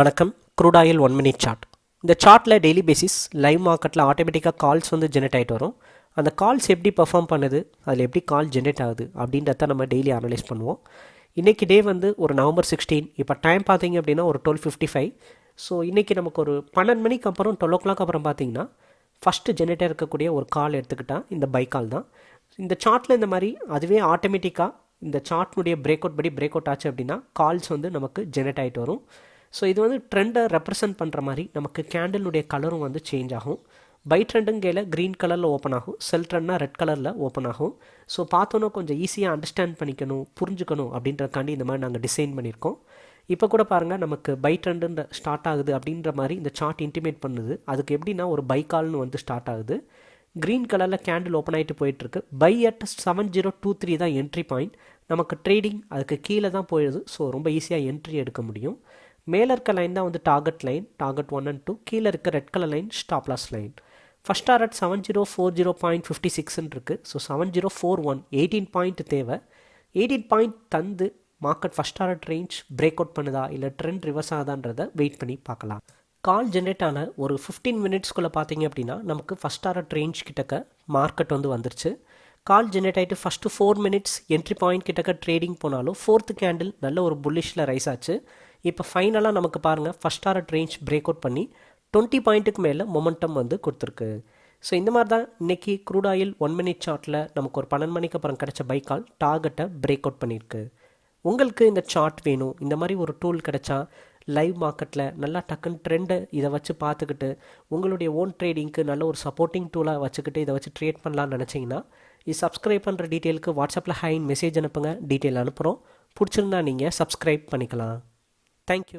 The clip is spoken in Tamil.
வணக்கம். Crude oil one minute chart இந்த சார்ட்டில் டெய்லி பேசிஸ் லைவ் மார்க்கெட்டில் ஆட்டோமேட்டிக்காக கால்ஸ் வந்து ஜென்ரேட் ஆகிட்டு வரும். அந்த கால்ஸ் எப்படி பர்ஃபார்ம் பண்ணுது அதில் எப்படி கால் ஜென்ரேட் ஆகுது அப்படின்றத நம்ம டெய்லி அனலைஸ் பண்ணுவோம். இன்றைக்கி டே வந்து ஒரு நவம்பர் சிக்ஸ்டீன் இப்போ டைம் பார்த்தீங்க அப்படின்னா ஒரு டுவெல் ஃபிஃப்டி ஃபைவ் ஸோ இன்றைக்கி நமக்கு ஒரு பன்னெண்டு மணிக்கு அப்புறம் டுவெல் ஓ கிளாக் அப்புறம் பார்த்தீங்கன்னா ஃபஸ்ட்டு ஜென்ரேட்டாக இருக்கக்கூடிய ஒரு கால் எடுத்துக்கிட்டால் இந்த பை கால் தான். இந்த சார்ட்டில் இந்த மாதிரி அதுவே ஆட்டோமேட்டிக்காக இந்த சார்ட்னுடைய பிரேக் அவுட் படி பிரேக் அவுட் ஆச்சு அப்படின்னா கால்ஸ் வந்து நமக்கு ஜென்ரேட் ஆகிட்டு வரும். ஸோ இது வந்து ட்ரெண்டை ரெப்ரசன்ட் பண்ணுற மாதிரி நமக்கு கேண்டிலுடைய கலரும் வந்து சேஞ்ச் ஆகும். பை ட்ரெண்டுங்கையில் க்ரீன் கலரில் ஓப்பன் ஆகும். செல் ட்ரெண்ட்னா ரெட் கலரில் ஓப்பன் ஆகும். ஸோ பார்த்தோன்னா கொஞ்சம் ஈஸியாக அண்டர்ஸ்டாண்ட் பண்ணிக்கணும் புரிஞ்சுக்கணும் அப்படின்றக்காண்டி இந்த மாதிரி நாங்கள் டிசைன் பண்ணியிருக்கோம். இப்போ கூட பாருங்கள் நமக்கு பை ட்ரெண்டுன்ற ஸ்டார்ட் ஆகுது அப்படின்ற மாதிரி இந்த சார்ட் இன்டிமேட் பண்ணுது. அதுக்கு எப்படின்னா ஒரு பை கால்னு வந்து ஸ்டார்ட் ஆகுது. க்ரீன் கலரில் கேண்டில் ஓப்பன் ஆகிட்டு போயிட்டுருக்கு. Buy at seven zero two three தான் என்ட்ரி பாயிண்ட் நமக்கு ட்ரேடிங் அதுக்கு கீழே தான் போயிடுது. ஸோ ரொம்ப ஈஸியாக என்ட்ரி எடுக்க முடியும். மேலே இருக்க லைன் தான் வந்து target line target one and two கீழே இருக்க red colour line stop loss line first target seven zero four zero point fifty சிக்ஸ்ன்னு இருக்குது so seven zero four one eighteen point தேவை. எயிட்டீன் பாயிண்ட் தந்து market first target range break out பண்ணுதா? இல்லை ட்ரெண்ட் ரிவர்ஸ் ஆகுதான்றதை வெயிட் பண்ணி பார்க்கலாம். கால் ஜென்ரேட் ஆன ஒரு ஃபிஃப்டீன் மினிட்ஸ்குள்ளே பார்த்தீங்க அப்படின்னா நமக்கு ஃபஸ்ட் டார்கெட் ரேஞ்ச் கிட்டக்க மார்க்கெட் வந்து வந்துருச்சு. கால் ஜென்ரேட் ஆகிட்டு first four minutes entry point கிட்டக்க ட்ரேடிங் போனாலும் ஃபோர்த்து கேண்டில் நல்ல ஒரு புல்லிஷில் ரைஸ் ஆச்சு. இப்போ ஃபைனலாக நமக்கு பாருங்கள் first target range break out பண்ணி டுவெண்ட்டி பாயிண்ட்டுக்கு மேலே மொமெண்டம் வந்து கொடுத்துருக்கு. ஸோ இந்த மாதிரி தான் இன்றைக்கி க்ரூட் ஆயில் ஒன் மினிட் சார்ட்டில் நமக்கு ஒரு பன்னெண்டு மணிக்கு அப்புறம் கிடச்ச பைக்கால் டார்கெட்டை பிரேக் அவுட் பண்ணியிருக்கு. உங்களுக்கு இந்த சார்ட் வேணும் இந்த மாதிரி ஒரு டூல் கிடச்சா லைவ் மார்க்கெட்டில் நல்லா டக்குன்னு ட்ரெண்டை இதை வச்சு பார்த்துக்கிட்டு உங்களுடைய ஓன் ட்ரேடிங்க்கு நல்ல ஒரு சப்போர்ட்டிங் டூலாக வச்சுக்கிட்டு இதை வச்சு ட்ரேட் பண்ணலாம்னு நினச்சிங்கன்னா இது சப்ஸ்கிரைப் பண்ணுற டீட்டெயிலுக்கு வாட்ஸ்அப்பில் ஹைன் மெசேஜ் அனுப்புங்க டீட்டெயில் அனுப்புகிறோம் பிடிச்சிருந்தா நீங்கள் சப்ஸ்கிரைப் பண்ணிக்கலாம். Thank you.